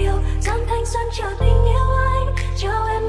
yêu. Dòng thanh xuân chờ tình yêu anh. Cho em